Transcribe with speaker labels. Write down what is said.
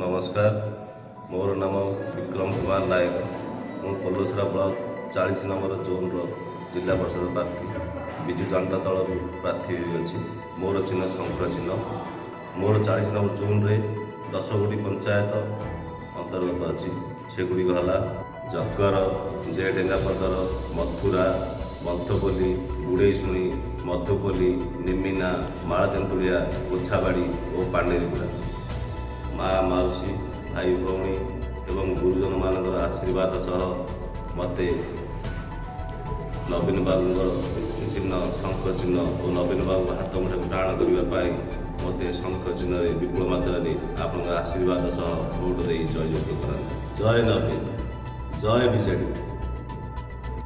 Speaker 1: ନମସ୍କାର। ମୋର ନାମ ବିକ୍ରମ କୁମାର ନାୟକ। ମୁଁ ପୋଲସରା ବ୍ଲକ ଚାଳିଶ ନମ୍ବର ଜୋନ୍ର ଜିଲ୍ଲା ପରିଷଦ ପ୍ରାର୍ଥୀ। ବିଜୁ ଜନତା ଦଳରୁ ପ୍ରାର୍ଥୀ ହୋଇଅଛି। ମୋର ଚିହ୍ନ ଶଙ୍ଖ ଚିହ୍ନ। ମୋର ଚାଳିଶ ନମ୍ବର ଜୋନ୍ରେ ଦଶଗୋଟି ପଞ୍ଚାୟତ ଅନ୍ତର୍ଗତ ଅଛି। ସେଗୁଡ଼ିକ ହେଲା ଜଗର ଜେଡେଙ୍ଗାପଦର ମଥୁରା ମନ୍ଥପଲ୍ଲୀ ଗୁଡ଼େଇଶୁଣି ମଧୁପଲ୍ଲୀ ନିମିନା ମାଳତେନ୍ତୁଳିଆ ଗୋଛାବାଡ଼ି ଓ ପାଣ୍ଡେରିପୁରା। ମା ମାଉସୀ ଭାଇ ଭଉଣୀ ଏବଂ ଗୁରୁଜନମାନଙ୍କର ଆଶୀର୍ବାଦ ସହ ମୋତେ ନବୀନ ବାବୁଙ୍କର ଚିହ୍ନ ଶଙ୍ଖ ଚିହ୍ନ ଓ ନବୀନ ବାବୁଙ୍କ ହାତ ମୁଠାକୁ ଟାଣ କରିବା ପାଇଁ ମୋତେ ଶଙ୍ଖ ଚିହ୍ନରେ ବିପୁଳ ମାତ୍ରାରେ ଆପଣଙ୍କ ଆଶୀର୍ବାଦ ସହ ଭୋଟ ଦେଇ ଜୟଯୁକ୍ତ କରାନ୍ତୁ ଜୟ ନବୀନ। ଜୟ ବିଜେଡ଼ି।